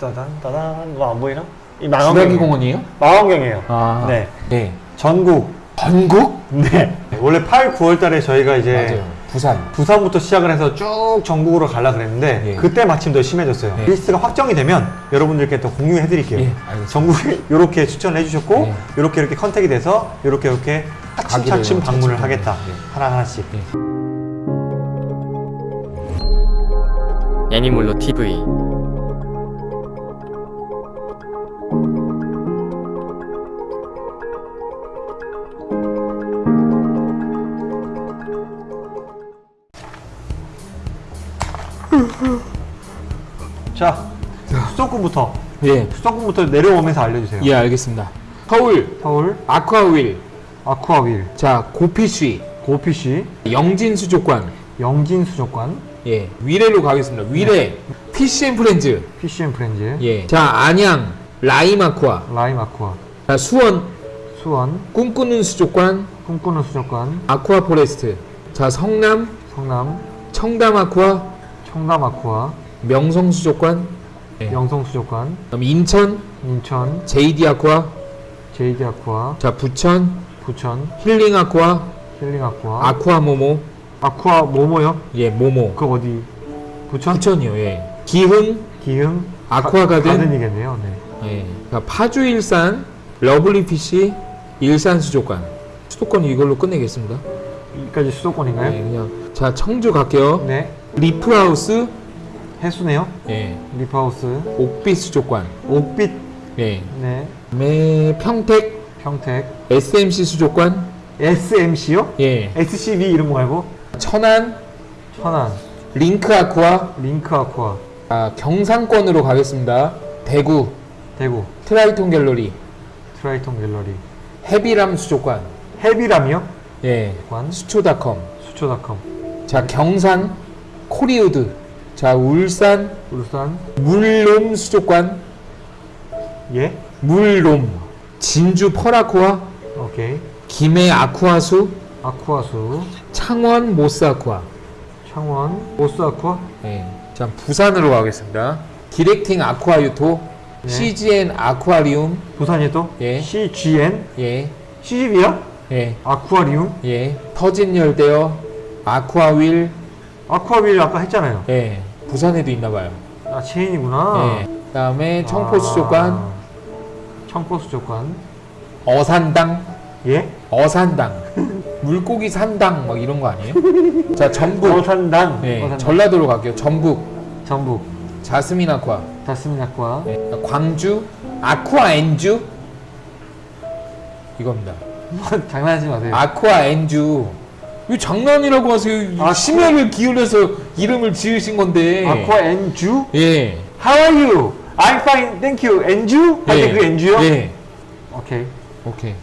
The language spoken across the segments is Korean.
따단 따단 뭐 안 보이나? 이 주라기 망원경 공원이에요? 망원경이에요. 아. 네. 네. 전국 전국? 네. 원래 8, 9월 달에 저희가 이제 맞아요. 부산. 부산부터 시작을 해서 쭉 전국으로 가려 그랬는데 예. 그때 마침 더 심해졌어요. 예. 리스트가 확정이 되면 여러분들께 또 공유해 드릴게요. 예. 전국에 이렇게 추천을 해 주셨고 예. 이렇게 이렇게 contact이 돼서 이렇게 이렇게 차츰차츰 방문을 차츰 하겠다. 예. 하나하나씩. 애니몰로 TV 자, 수도권부터 예. 수도권부터 내려오면서 알려주세요. 예, 알겠습니다. 서울 서울, 아쿠아윌. 아쿠아윌, 자, 고피쉬. 고피시, 영진 수족관. 영진 수족관, 예. 위례로 가겠습니다. 위례. 피시앤 프렌즈. PCM 프렌즈, 예. 자, 안양 라임 아쿠아. 라임 아쿠아, 자, 수원 수원, 꿈꾸는 수족관 꿈꾸는 수족관, 아쿠아 포레스트. 자, 성남 성남, 청담 아쿠아 청담 아쿠아, 명성 수족관. 예. 명성 수족관, 그다음 인천 인천, JD 아쿠아. JD 아쿠아, 자, 부천 부천, 힐링 아쿠아. 힐링 아쿠아, 아쿠아 모모. 아쿠아 모모요? 예, 모모. 그 어디? 부천? 부천이요. 예. 기흥 기흥? 아쿠아 가든. 가든이겠네요. 네. 예. 자, 파주 일산 러블리 피시 일산 수족관. 수도권 이걸로 끝내겠습니다. 여기까지 수도권인가요? 예, 그냥 자, 청주 갈게요. 네. 리프하우스 해수네요. 예. 리프하우스, 옥빛 수족관. 옥빛, 예. 네. 네, 평택 평택, SMC 수족관. SMC요? 예. SCB 이런 거 말고 천안 천안, 링크 아쿠아. 링크 아쿠아, 아, 경상권으로 가겠습니다. 대구 대구, 트라이톤 갤러리. 트라이톤 갤러리, 해비람 수족관. 해비람이요? 예. 관, 수초닷컴. 수초닷컴, 자, 경산 코리우드. 자, 울산 울산, 물롬 수족관. 예? 물롬. 진주 펄아쿠아. 오케이. 김해 아쿠아수. 아쿠아수, 창원 모스 아쿠아. 창원, 오스 아쿠아, 예. 자, 부산으로 가겠습니다. 디렉팅 아쿠아 유토. 네. CGN 아쿠아리움. 부산이 또 예. CGN, 예. CGV야? 예. 아쿠아리움, 예. 터진 열대어. 아쿠아윌. 아쿠아빌 아까 했잖아요. 예. 부산에도 있나 봐요. 아 체인이구나. 예. 그다음에 청포 수족관, 아, 청포 수족관. 어산당, 예? 어산당, 물고기 산당 막 이런 거 아니에요? 자, 전북. 어산당. 예. 어산당. 전라도로 갈게요. 전북. 전북. 자스민 아쿠아. 다스민 아쿠아. 예. 광주 아쿠아 엔주 이겁니다. 장난하지 마세요. 아쿠아 엔주. 이 장난이라고 하세요. 아쿠아- 심혈을 기울여서 이름을 지으신 건데. 아쿠아 엔주? 예. How are you? I'm fine, thank you. 엔주? 할때그 엔주요? 예. 오케이. 오케이.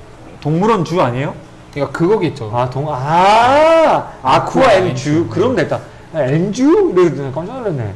동물원 주 아니에요? 그러니까 그거겠죠. 아, 동, 아, 아쿠아 엔주. 엔주. 그럼 됐다. 아, 엔주? 이러더니 깜짝 놀랐네.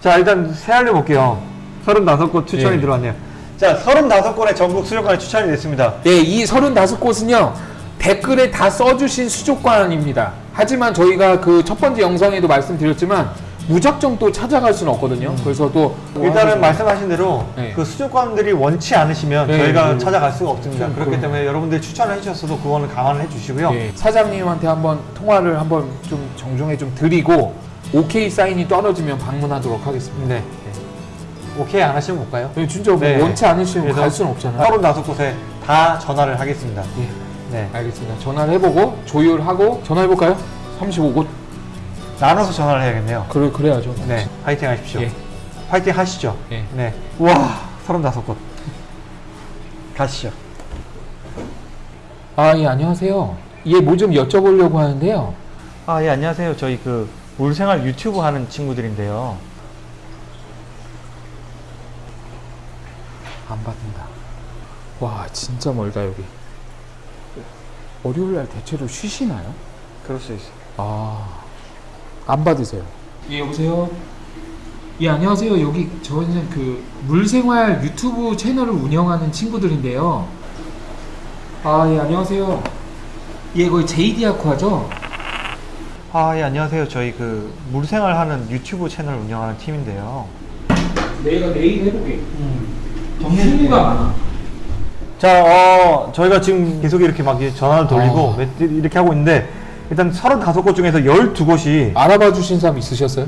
자, 일단 세알려 볼게요. 35곳 추천이 예. 들어왔네요. 자, 35곳의 전국 수족관이 추천이 됐습니다. 네, 이 35곳은요, 댓글에 다 써주신 수족관입니다. 하지만 저희가 그 첫 번째 영상에도 말씀드렸지만, 무작정 또 찾아갈 수는 없거든요. 그래서 또. 일단은 말씀하신 대로 네. 그 수족관들이 원치 않으시면 네, 저희가 네. 찾아갈 수가 없습니다. 좀 그렇기 그런- 때문에 여러분들이 추천을 해주셨어도 그거는 감안을 해주시고요. 예, 사장님한테 한번 통화를 한번 좀 정중에 좀 드리고, 오케이 사인이 떨어지면 방문하도록 하겠습니다. 네. 오케이 안 하시면 못 가요? 네, 진짜 뭐 네. 원치 않으시면 갈 수는 없잖아요. 35곳에 다 전화를 하겠습니다. 예, 네. 알겠습니다. 전화를 해보고, 조율하고, 전화해볼까요? 35곳? 나눠서 전화를 해야겠네요. 그래, 그래야죠. 네. 파이팅 하십시오. 예. 파이팅 하시죠. 예. 네. 와, 35곳. 가시죠. 아, 예, 안녕하세요. 예, 뭐 좀 여쭤보려고 하는데요. 아, 예, 안녕하세요. 저희 그 물생활 유튜브 하는 친구들인데요. 안 받는다. 와, 진짜 멀다, 여기. 월요일 날 대체로 쉬시나요? 그럴 수 있어요. 아, 안 받으세요. 예, 여보세요? 예, 안녕하세요. 여기 저희는 그 물생활 유튜브 채널을 운영하는 친구들인데요. 아, 예, 안녕하세요. 예, 거기 JD 아쿠아죠? 아, 예, 안녕하세요. 저희 그 물생활 하는 유튜브 채널 운영하는 팀인데요. 내가 내일 해볼게. 정리가 많아. 자, 어, 저희가 지금 계속 이렇게 막 전화를 돌리고 어. 몇- 이렇게 하고 있는데 일단 35곳 중에서 12곳이 알아봐 주신 사람 있으셨어요?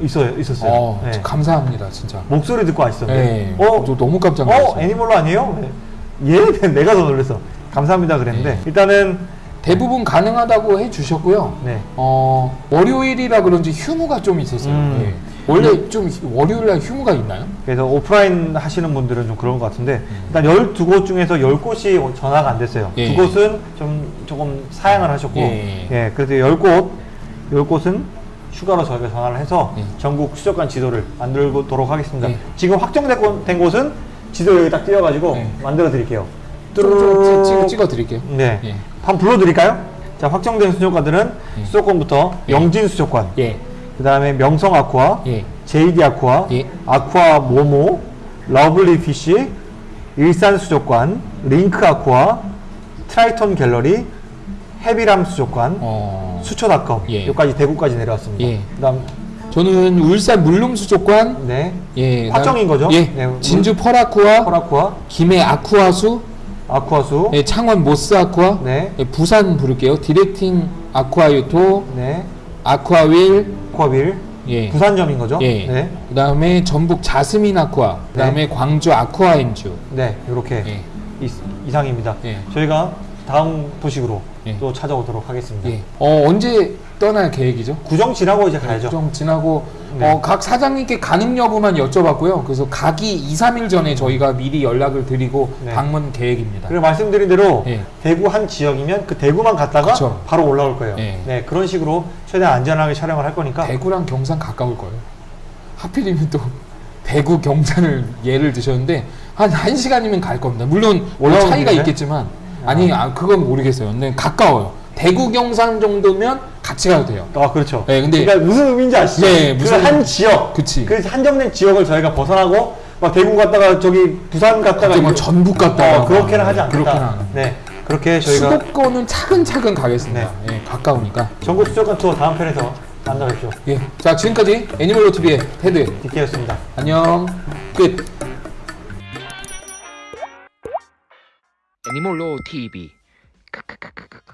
있어요, 있었어요. 어, 네. 감사합니다, 진짜. 목소리 듣고 아시죠? 네. 어, 저 너무 깜짝 어, 놀랐어요. 애니멀로 아니에요? 네. 얘 내가 더 놀랐어. 감사합니다 그랬는데 네. 일단은 대부분 가능하다고 해주셨고요. 네. 어, 월요일이라 그런지 휴무가 좀 있었어요. 음. 예. 원래 좀 월요일날 휴무가 있나요? 그래서 오프라인 하시는 분들은 좀 그런 것 같은데 음. 일단 12곳 중에서 10곳이 전화가 안 됐어요. 예. 두 곳은 좀 조금 사양을 하셨고 예. 예, 그래서 10곳 10곳은 추가로 저희가 전화를 해서 예. 전국 수족관 지도를 만들도록 하겠습니다. 예. 지금 확정된 곳- 곳은 지도 여기 딱 띄워가지고 예. 만들어 드릴게요. 찍- 찍어 드릴게요. 네. 예. 한번 불러 드릴까요? 자, 확정된 수족관들은 예. 수족관부터 예. 영진 수족관, 예. 그 다음에 명성 아쿠아, 예. JD 아쿠아, 예. 아쿠아 모모, 러블리 피쉬, 일산 수족관, 링크 아쿠아, 트라이톤 갤러리, 해비람 수족관, 어. 수초닷컴 예. 여기까지 대구까지 내려왔습니다. 예. 그다음 저는 울산 물lum수족관, 네 예. 확정인 거죠? 예. 네, 진주 펄아쿠아, 코라쿠아, 김해 아쿠아수, 아쿠아수, 예. 창원 모스 아쿠아, 네, 예. 부산 부를게요. 디렉팅 아쿠아유토, 네, 아쿠아윌, 아쿠아빌, 예. 부산점인 거죠? 예. 네, 그 다음에 전북 자스민 아쿠아, 그 다음에 광주 아쿠아엔주. 네, 이렇게 예. 이, 이상입니다. 예. 저희가 다음 도식으로 예. 또 찾아오도록 하겠습니다. 예. 어, 언제 떠날 계획이죠? 구정 지나고 이제 가야죠. 좀 지나고 네. 어, 각 사장님께 가능 여부만 여쭤봤고요. 그래서 가기 2, 3일 전에 저희가 미리 연락을 드리고 네. 방문 계획입니다. 그리고 말씀드린 대로 예. 대구 한 지역이면 그 대구만 갔다가 그쵸. 바로 올라올 거예요. 예. 네, 그런 식으로 최대한 안전하게 촬영을 할 거니까 대구랑 경산 가까울 거예요. 하필이면 또 대구 경산을 예를 드셨는데 한 1시간이면 갈 겁니다. 물론 뭐 차이가? 있겠지만 아니 아, 그건 모르겠어요. 근데 가까워요. 대구 경산 정도면 같이 가도 돼요. 아 그렇죠. 네, 근데- 그러니까 무슨 의미인지 아시죠? 네, 무슨- 그한 지역, 그치. 그 한정된 지역을 저희가 벗어나고 막 대구 갔다가 저기 부산 갔다가 뭐 전북 갔다가 어, 그렇게는 하지 않겠다. 그렇게는. 네, 그렇게 저희가 수도권은 차근차근 가겠습니다. 예, 가까우니까. 전국 수족관 투어 다음 편에서 만나뵙죠. 예. 자, 지금까지 애니멀로 TV의 테드. 디케였습니다. 안녕. 끝. 애니몰로 TV. 크크크크.